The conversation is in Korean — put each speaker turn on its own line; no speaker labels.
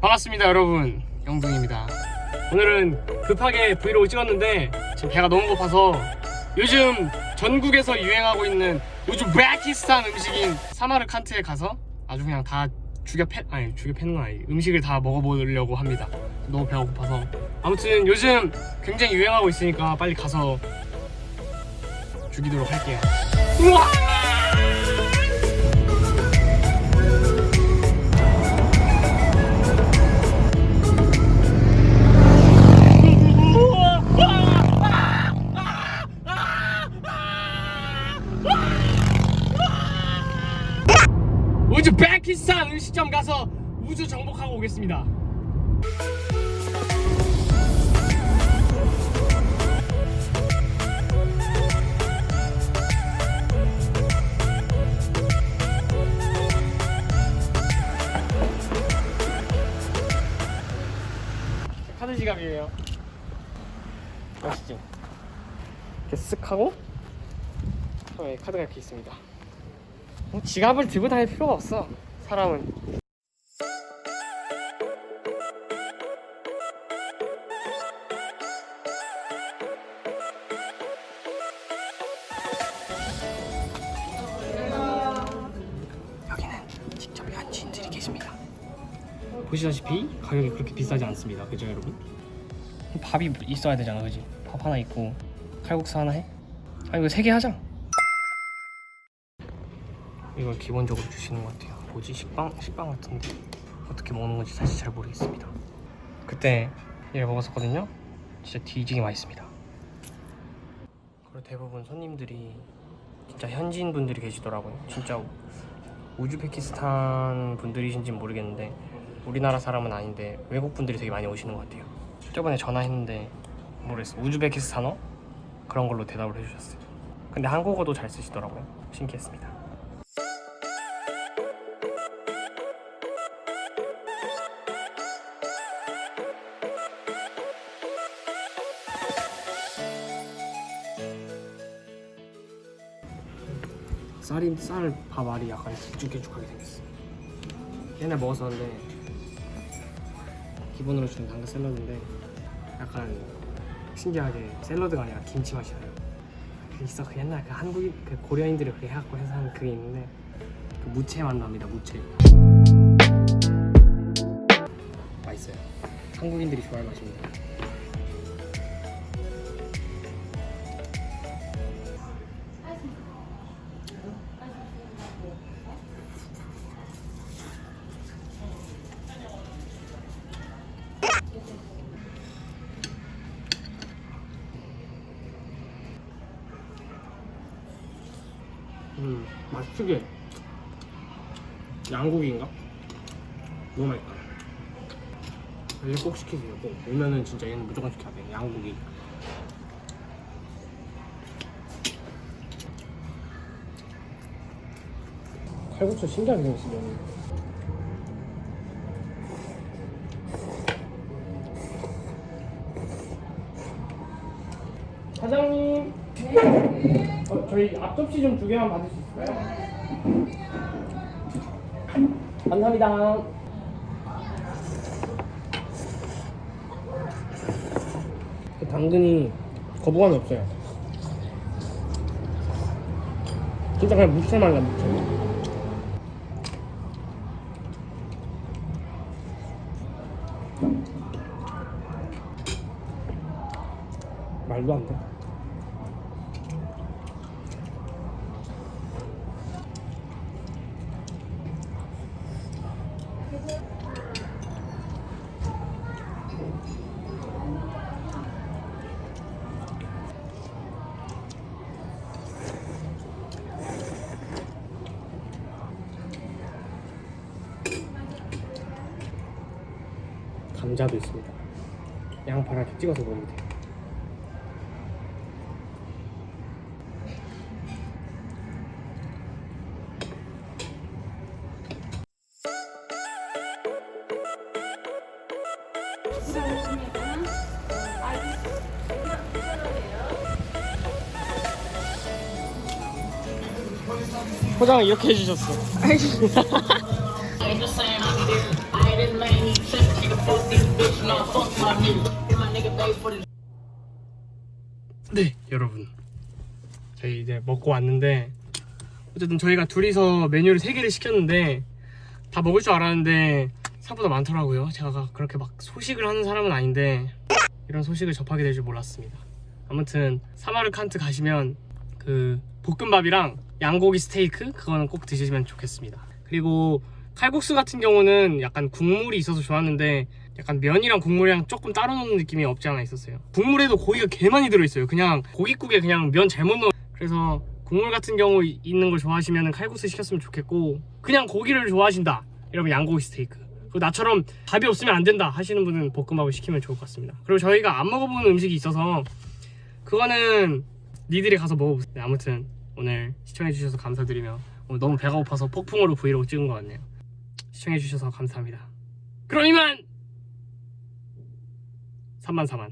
반갑습니다 여러분. 영둥입니다. 오늘은 급하게 브이로그 찍었는데 지금 배가 너무 고파서 요즘 전국에서 유행하고 있는 우즈베키스탄 음식인 사마르칸트에 가서 아주 그냥 다 죽여 패 아니 죽여 패는 건 아니 음식을 다 먹어보려고 합니다. 너무 배가 고파서. 아무튼 요즘 굉장히 유행하고 있으니까 빨리 가서 죽이도록 할게요. 우와! 음식점 가서 우주 정복하고 오겠습니다. 카드 지갑이에요. 멋있지? 이렇게 쓱 하고 카드가 이렇게 있습니다. 뭐 지갑을 들고 다닐 필요가 없어 사람은 여기는 직접 현지인들이 계십니다 보시다시피 가격이 그렇게 비싸지 않습니다 그죠 여러분? 밥이 있어야 되잖아 그지? 밥 하나 있고 칼국수 하나 해? 아 이거 세 개 하자 이걸 기본적으로 주시는 것 같아요. 뭐지 식빵 식빵 같은데 어떻게 먹는 건지 사실 잘 모르겠습니다. 그때 얘를 먹었었거든요. 진짜 뒤지게 맛있습니다. 그리고 대부분 손님들이 진짜 현지인 분들이 계시더라고요. 진짜 우즈베키스탄 분들이신지 는 모르겠는데 우리나라 사람은 아닌데 외국 분들이 되게 많이 오시는 것 같아요. 저번에 전화했는데 모르겠어 우즈베키스탄어 그런 걸로 대답을 해주셨어요. 근데 한국어도 잘 쓰시더라고요. 신기했습니다. 쌀이 쌀 밥알이 약간 길쭉길쭉하게 생겼어. 옛날 먹었었는데 기본으로 주는 당근 샐러드인데 약간 신기하게 샐러드가 아니라 김치 맛이 나요. 그 있어 그 옛날 그 한국인 그 고려인들이 그렇게 해갖고 해서 하는 그게 있는데 그 무채 맛 납니다 무채. 맛있어요. 한국인들이 좋아할 맛입니다. 음, 맛있게 양고기인가? 너무 맛있다. 얘 꼭 시키세요. 꼭 오면은 진짜 얘는 무조건 시켜야 돼. 양고기. 칼국수 신기하게 생겼어. 면이. 사장님. 어, 저희 앞접시 좀 두 개만 받을 수 있을까요? 감사합니다. 그 당근이 거부감이 없어요. 진짜 그냥 나 무채. 말도 안 돼. 감자도 있습니다. 양파랑 찍어서 먹으면 돼요. 포장을 이렇게 해주셨어. 네 여러분 저희 이제 먹고 왔는데 어쨌든 저희가 둘이서 메뉴를 세 개를 시켰는데 다 먹을 줄 알았는데 생각보다 많더라고요. 제가 그렇게 막 소식을 하는 사람은 아닌데 이런 소식을 접하게 될 줄 몰랐습니다. 아무튼 사마르칸트 가시면 그 볶음밥이랑 양고기 스테이크 그거는 꼭 드시면 좋겠습니다. 그리고 칼국수 같은 경우는 약간 국물이 있어서 좋았는데 약간 면이랑 국물이랑 조금 따로 놓는 느낌이 없지 않아 있었어요. 국물에도 고기가 개 많이 들어있어요. 그냥 고깃국에 그냥 면 잘못 넣어. 그래서 국물 같은 경우 이- 있는 걸 좋아하시면 칼국수 시켰으면 좋겠고 그냥 고기를 좋아하신다. 이러면 양고기 스테이크 나처럼 밥이 없으면 안 된다 하시는 분은 볶음밥을 시키면 좋을 것 같습니다. 그리고 저희가 안 먹어본 음식이 있어서 그거는 니들이 가서 먹어보세요. 네, 아무튼 오늘 시청해주셔서 감사드리며 오늘 너무 배가 고파서 폭풍으로 브이로그 찍은 것 같네요. 시청해주셔서 감사합니다. 그럼 이만! 3만 4만